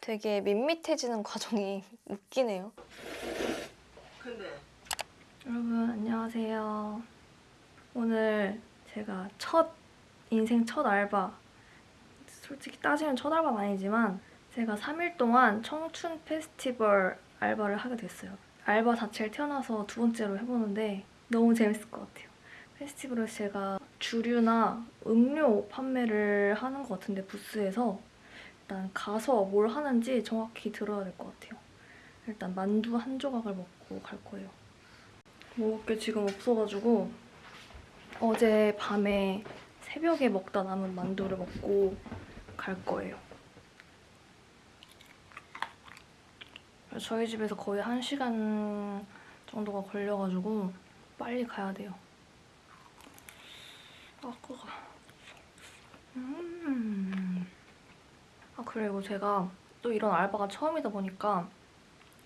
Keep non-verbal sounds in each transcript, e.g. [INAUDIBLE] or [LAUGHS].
되게 밋밋해지는 과정이 [LAUGHS] 웃기네요. 여러분 안녕하세요. 오늘 제가 첫 인생 첫 알바 솔직히 따지면 첫 알바는 아니지만 제가 3일 동안 청춘 페스티벌 알바를 하게 됐어요. 알바 자체를 태어나서 두 번째로 해보는데 너무 재밌을 것 같아요. 페스티벌에서 제가 주류나 음료 판매를 하는 것 같은데 부스에서 일단 가서 뭘 하는지 정확히 들어야 될 것 같아요. 일단 만두 한 조각을 먹고 갈 거예요. 먹을 게 지금 없어가지고 어제 밤에 새벽에 먹다 남은 만두를 먹고 갈 거예요. 저희 집에서 거의 1시간 정도가 걸려가지고 빨리 가야 돼요. 아, 그거. 음. 아, 그리고 제가 또 이런 알바가 처음이다 보니까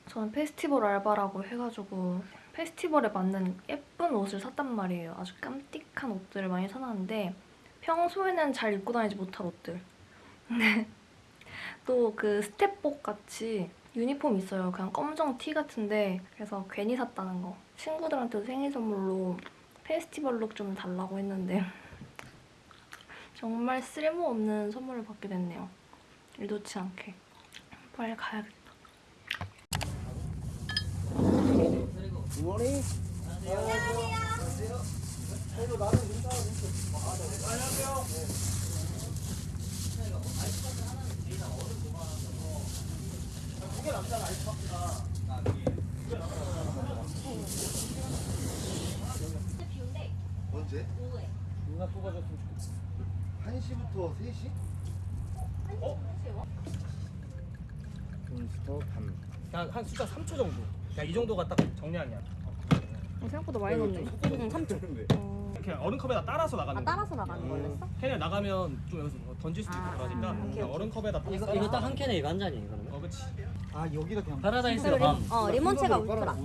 저는 페스티벌 알바라고 해가지고 페스티벌에 맞는 예쁜 옷을 샀단 말이에요. 아주 깜찍한 옷들을 많이 사놨는데 평소에는 잘 입고 다니지 못할 옷들. 근데 [LAUGHS] 또 그 스텝복 같이 유니폼 있어요. 그냥 검정 티 같은데 그래서 괜히 샀다는 거. 친구들한테도 생일 선물로 페스티벌 룩 좀 달라고 했는데 [LAUGHS] 정말 쓸모없는 선물을 받게 됐네요. 의도치 않게. 빨리 가야겠다. 언제? 누나 뽑아줬으면 좋겠어. 1시부터 3시? 몬스터 밤. 그냥 한 숫자 3초 정도. 그냥 이 정도가 딱 정량이야. 생각보다 많이 넣네. 응, 3초. 이렇게 얼음컵에다 따라서 나가는 아 거. 따라서 나가는 거였어? 캔에 나가면 좀 여기서 뭐 던질 수도 있고 아, 그러니까 아, 오케이, 그냥 얼음컵에다 딱 이거 따라서 이거 딱 한 캔에 이거 한 잔이에요 그러면? 어, 그렇지. 아 여기가 그냥 파라다이스가 밤. 어 리몬체가 울트라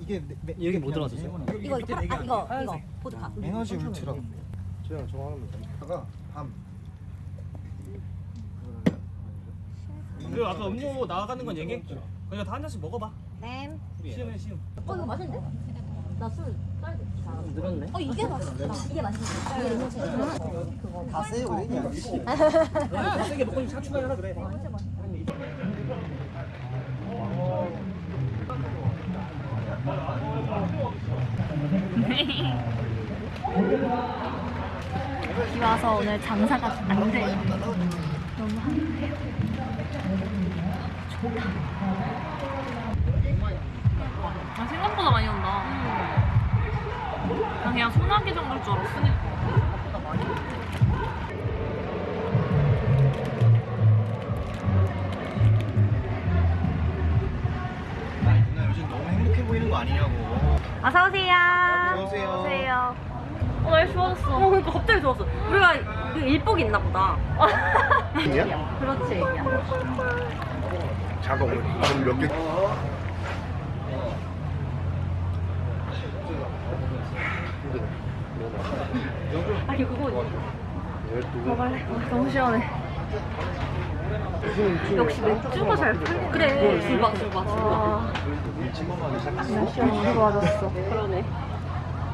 이게 내, 내, 여기 뭐 들어갔었어요? 이거 이거 파라, 아 이거 이거 보드카 에너지 울트라 저랑 저거 하면 다가 밤 그리고 아까 음료 나가는 건 얘기했고. 그냥 다한 잔씩 먹어봐. 네. 시음해 시음. 어 이거 맛있는데? 나술 딸기 잘하는 늘었네. 어 이게 맛있어 이게 맛있어 이게 리몬체 그거 다 세요 그래? 더 세게 먹고 차 추가해라 그래. [LAUGHS] [LAUGHS] [LAUGHS] 비 와서 오늘 장사가 안 돼요. 너무 한가해요. 아, 생각보다 많이 온다. 난 그냥 소나기 정도일 줄 알았어. 누나 요즘 너무 행복해 보이는 거 아니냐고. 어서 오세요. 어, 좋아졌어. 어, 그러니까 갑자기 좋았어. 우리가 그 일복이 있나 보다. 이야? 그렇지. 잠깐만 그럼 몇 개 아니, 그거 먹을래? 와, 너무 시원해. 역시 맥주가 잘 풀리네. 그래. 술봐, 술봐, 술봐. 날씨 너무 좋아졌어. 그러네.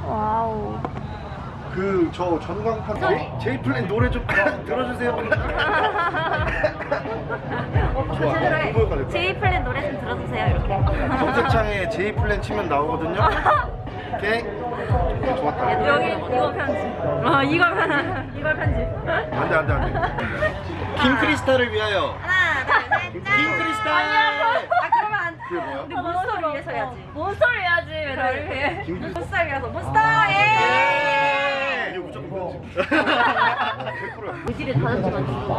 Wow. 그 저 전광판 제- 제이플랜 노래 좀 들어주세요 좋아 홍보효과? 제이플랜 노래 좀 들어주세요, 이렇게. 검색창에 제이플랜 치면 나오거든요 오케이 좋았다 여기 이거 편집. 어, 이걸 편 이걸 편집. 안돼 안돼 안돼 김크리스탈을 위하여 하나, 둘, 셋, 짠. 김크리스탈 아, 그러면 안 그게 뭐야? 근데 몬스터를 위해서 해야지. 몬스터를 해야지, 왜 나를 해. 김- 몬스터를 위해서. 몬스터, 예! 이거 무조건 편집. [LAUGHS] 100%야 의지를 다른 시간 주고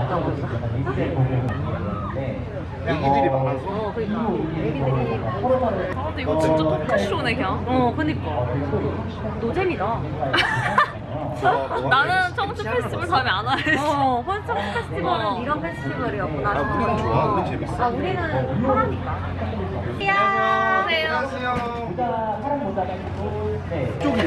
애기들이 많아서. 어 그러니까. 애기들이 아, 근데 이거 진짜 토크쇼네, 그냥. 어 그니까. 노잼이다. [LAUGHS] 나는 청춘 페스티벌 다음에 안 할래. 어 홀짝 페스티벌은 어. 이런 페스티벌이었구나. 아, 우리는 좋아. 우리 재밌어. 아 우리는 편하니까 안녕하세요. 쪽이.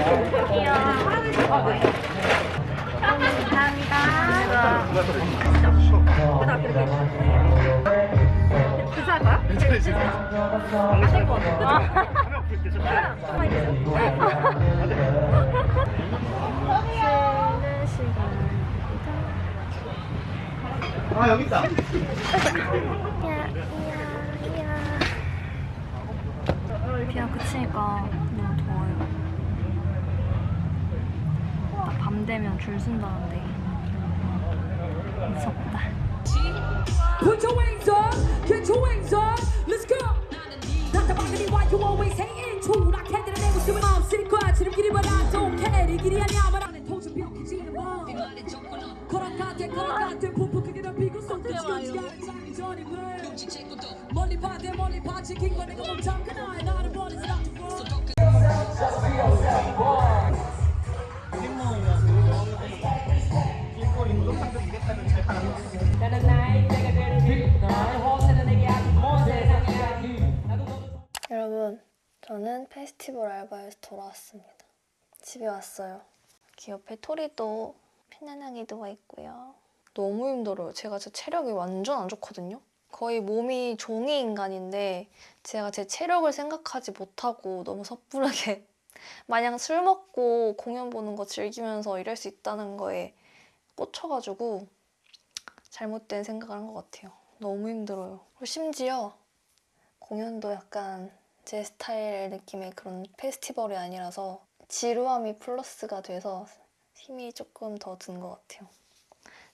아 여기 있다. 비가 그치니까 너무 더워요. 딱 밤 되면 줄 쓴다는데 무섭다. Put your wings up, get your wings up, let's go. 답답하니 why you always hating true 나 캔들을 내고 쓰면 없을 거야. 지름길이 but I don't care. 이 길이 아니야. but 나는 도저히 벽해지는 법 걸어가대 걸어가대 폭폭 크게 덮이고 손도 지우지 않은 장이 전임을 멀리 봐대 멀리 봐 지킨 거 내가 멈춰 그날 나를 여러분, 저는 페스티벌 알바에서 돌아왔습니다. 집에 왔어요. 이렇게 옆에 토리도 편안하게 누워 있고요. 너무 힘들어요. 제가 제 체력이 완전 안 좋거든요. 거의 몸이 종이 인간인데 제가 제 체력을 생각하지 못하고 너무 섣부르게 [LAUGHS] 마냥 술 먹고 공연 보는 거 즐기면서 이럴 수 있다는 거에 꽂혀가지고 잘못된 생각을 한 것 같아요. 너무 힘들어요. 심지어 공연도 약간 제 스타일 느낌의 그런 페스티벌이 아니라서 지루함이 플러스가 돼서 힘이 조금 더 든 것 같아요.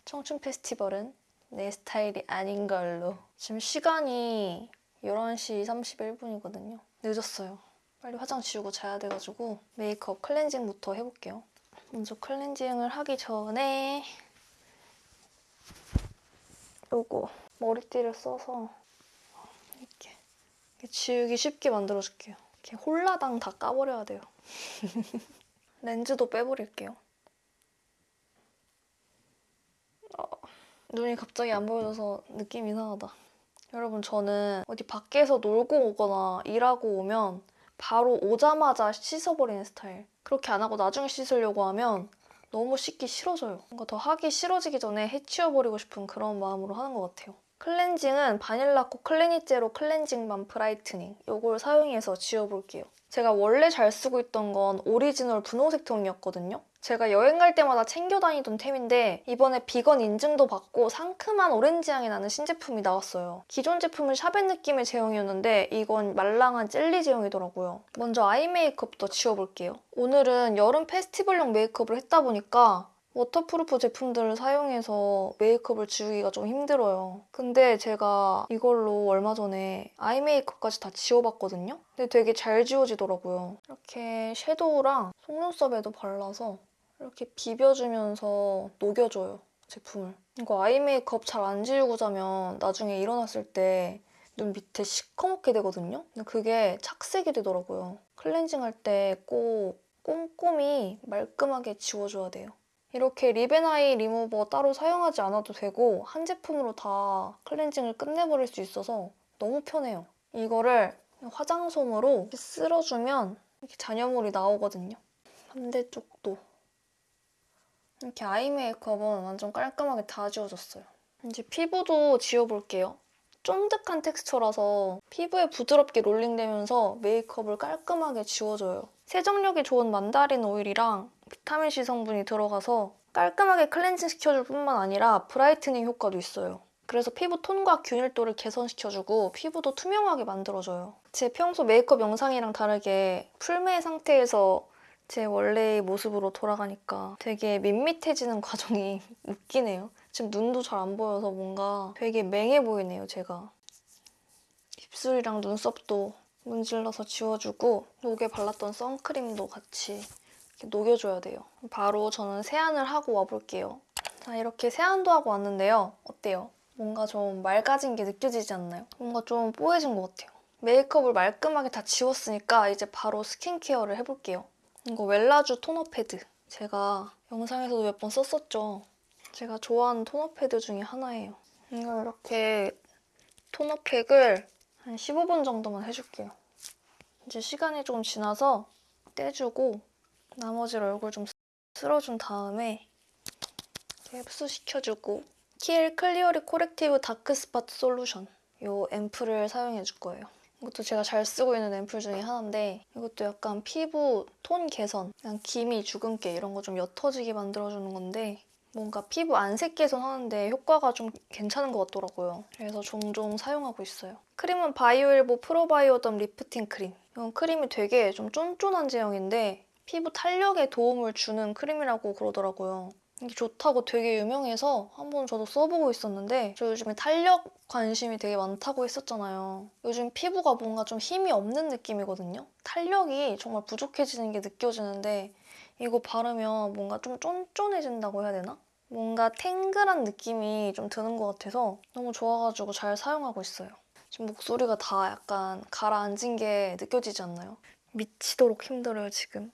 청춘 페스티벌은 내 스타일이 아닌 걸로. 지금 시간이 11시 31분이거든요. 늦었어요. 빨리 화장 지우고 자야 돼가지고 메이크업 클렌징부터 해볼게요. 먼저 클렌징을 하기 전에 요거 머리띠를 써서 이렇게 지우기 쉽게 만들어줄게요. 이렇게 홀라당 다 까버려야 돼요. [LAUGHS] 렌즈도 빼버릴게요. 어, 눈이 갑자기 안 보여져서 느낌 이상하다. 여러분 저는 어디 밖에서 놀고 오거나 일하고 오면 바로 오자마자 씻어버리는 스타일. 그렇게 안 하고 나중에 씻으려고 하면 너무 씻기 싫어져요. 뭔가 더 하기 싫어지기 전에 해치워버리고 싶은 그런 마음으로 하는 것 같아요. 클렌징은 바닐라코 Clean It Zero cleansing balm brightening 이걸 사용해서 지워볼게요. 제가 원래 잘 쓰고 있던 건 오리지널 분홍색 통이었거든요. 제가 여행 갈 때마다 챙겨 다니던 템인데 이번에 비건 인증도 받고 상큼한 오렌지 향이 나는 신제품이 나왔어요. 기존 제품은 샤벳 느낌의 제형이었는데 이건 말랑한 젤리 제형이더라고요. 먼저 eye 메이크업부터 지워볼게요. 오늘은 여름 페스티벌용 메이크업을 했다 보니까 waterproof 제품들을 사용해서 메이크업을 지우기가 좀 힘들어요. 근데 제가 이걸로 얼마 전에 eye 메이크업까지 다 지워봤거든요? 근데 되게 잘 지워지더라고요. 이렇게 섀도우랑 속눈썹에도 발라서 이렇게 비벼주면서 녹여줘요, 제품을. 이거 eye 메이크업 잘 안 지우고 자면 나중에 일어났을 때 눈 밑에 시커멓게 되거든요? 근데 그게 착색이 되더라고요. 클렌징 할 때 꼭 꼼꼼히 말끔하게 지워줘야 돼요. 이렇게 립앤아이 리무버 따로 사용하지 않아도 되고 한 제품으로 다 클렌징을 끝내버릴 수 있어서 너무 편해요. 이거를 화장솜으로 쓸어주면 이렇게 잔여물이 나오거든요. 반대쪽도. 이렇게 아이 메이크업은 완전 깔끔하게 다 지워졌어요. 이제 피부도 지워볼게요. 쫀득한 texture라서 피부에 부드럽게 rolling되면서 메이크업을 깔끔하게 지워줘요. 세정력이 좋은 만다린 오일이랑 비타민C 성분이 들어가서 깔끔하게 클렌징 시켜줄 뿐만 아니라 brightening 효과도 있어요. 그래서 피부 톤과 균일도를 개선시켜주고 피부도 투명하게 만들어줘요. 제 평소 메이크업 영상이랑 다르게 풀메 상태에서 제 원래의 모습으로 돌아가니까 되게 밋밋해지는 [LAUGHS] 과정이 웃기네요. 지금 눈도 잘 안 보여서 뭔가 되게 맹해 보이네요, 제가. 입술이랑 눈썹도 문질러서 지워주고 목에 발랐던 선크림도 같이 녹여줘야 돼요. 바로 저는 세안을 하고 와볼게요. 자, 이렇게 세안도 하고 왔는데요. 어때요? 뭔가 좀 맑아진 게 느껴지지 않나요? 뭔가 좀 뽀해진 것 같아요. 메이크업을 말끔하게 다 지웠으니까 이제 바로 스킨케어를 해볼게요. 이거 웰라주 토너 패드. 제가 영상에서도 몇 번 썼었죠. 제가 좋아하는 토너 패드 중에 하나예요. 이걸 이렇게 토너 팩을 한 15분 정도만 해줄게요. 이제 시간이 조금 지나서 떼주고 나머지를 얼굴 좀 쓸어준 다음에 흡수시켜주고 키엘 clearly corrective dark spot solution 이 앰플을 사용해 줄 거예요. 이것도 제가 잘 쓰고 있는 앰플 중에 하나인데 이것도 약간 피부 톤 개선, 그냥 기미, 주근깨 이런 거 좀 옅어지게 만들어주는 건데 뭔가 피부 안색 개선 하는데 효과가 좀 괜찮은 것 같더라고요. 그래서 종종 사용하고 있어요. 크림은 바이오힐보 프로바이오덤 리프팅 크림. 이건 크림이 되게 좀 쫀쫀한 제형인데 피부 탄력에 도움을 주는 크림이라고 그러더라고요. 이게 좋다고 되게 유명해서 한번 저도 써보고 있었는데 저 요즘에 탄력 관심이 되게 많다고 했었잖아요. 요즘 피부가 뭔가 좀 힘이 없는 느낌이거든요. 탄력이 정말 부족해지는 게 느껴지는데 이거 바르면 뭔가 좀 쫀쫀해진다고 해야 되나? 뭔가 탱글한 느낌이 좀 드는 것 같아서 너무 좋아가지고 잘 사용하고 있어요. 지금 목소리가 다 약간 가라앉은 게 느껴지지 않나요? 미치도록 힘들어요, 지금.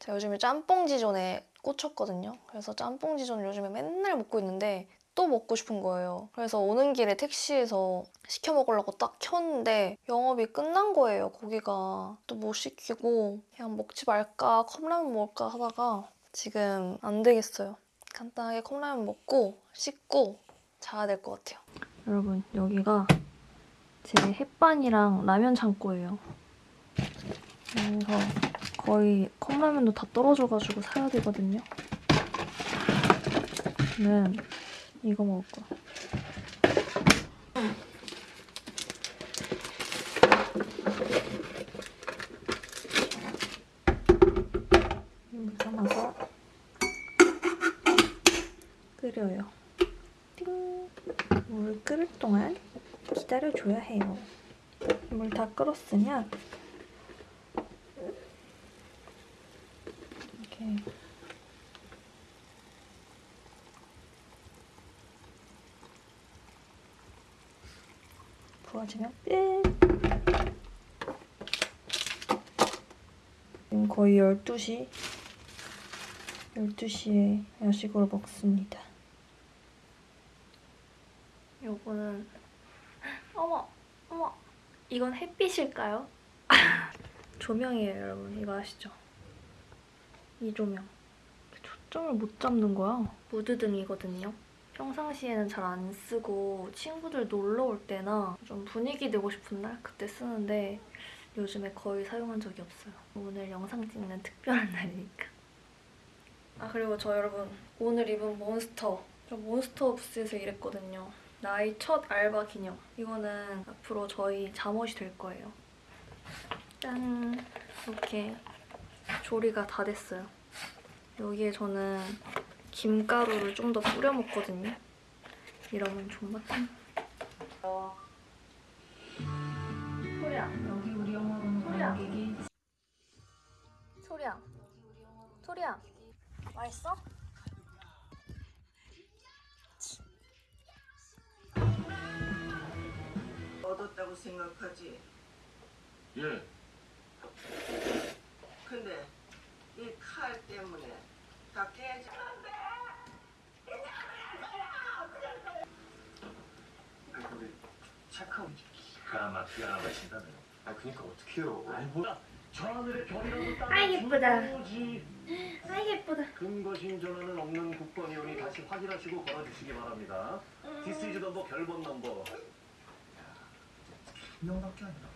제가 요즘에 짬뽕 지존에 꽂혔거든요. 그래서 짬뽕 지존을 요즘에 맨날 먹고 있는데 또 먹고 싶은 거예요. 그래서 오는 길에 택시에서 시켜 먹으려고 딱 켰는데 영업이 끝난 거예요, 거기가. 또 못 시키고 그냥 먹지 말까, 컵라면 먹을까 하다가 지금 안 되겠어요. 간단하게 컵라면 먹고 씻고 자야 될 것 같아요. 여러분, 여기가 제 햇반이랑 라면 창고예요. 그래서 거의 컵라면도 다 떨어져가지고 사야 되거든요. 저는 이거 먹을 거야. 물 담아서 끓여요. 띵! 물 끓을 동안 기다려줘야 해요. 물 다 끓었으면 부어주면 끝! 지금 거의 12시 12시에 야식으로 먹습니다. 요거는 어머 어머 이건 햇빛일까요? [LAUGHS] 조명이에요 여러분 이거 아시죠? 이 조명 초점을 못 잡는 거야? 무드등이거든요. 평상시에는 잘 안 쓰고 친구들 놀러 올 때나 좀 분위기 내고 싶은 날 그때 쓰는데 요즘에 거의 사용한 적이 없어요. 오늘 영상 찍는 특별한 [LAUGHS] 날이니까. 아 그리고 저 여러분 오늘 입은 몬스터. 저 몬스터 부스에서 일했거든요. 나의 첫 알바 기념. 이거는 앞으로 저희 잠옷이 될 거예요. 짠. 이렇게 조리가 다 됐어요. 여기에 저는 김가루를 좀 더 뿌려 먹거든요. 이러면 존맛함 소리야. 여기 우리 영어로는 소리야. 소리야. 소리야. 맛있어? 얻었다고 생각하지. 예. 근데 이 칼 때문에 다 깨지는데. 우리 체크아웃 기가 막히게 나가신다네. 아 그니까 어떡해요. 아이 뭐야. 하늘의 별이라도 따라 아이, 예쁘다. 아 예쁘다 근거 신 전화는 없는 국번이오니 다시 확인하시고 걸어주시기 바랍니다. 디스 이즈 넘버 결번 넘버. 한 명밖에 아니라.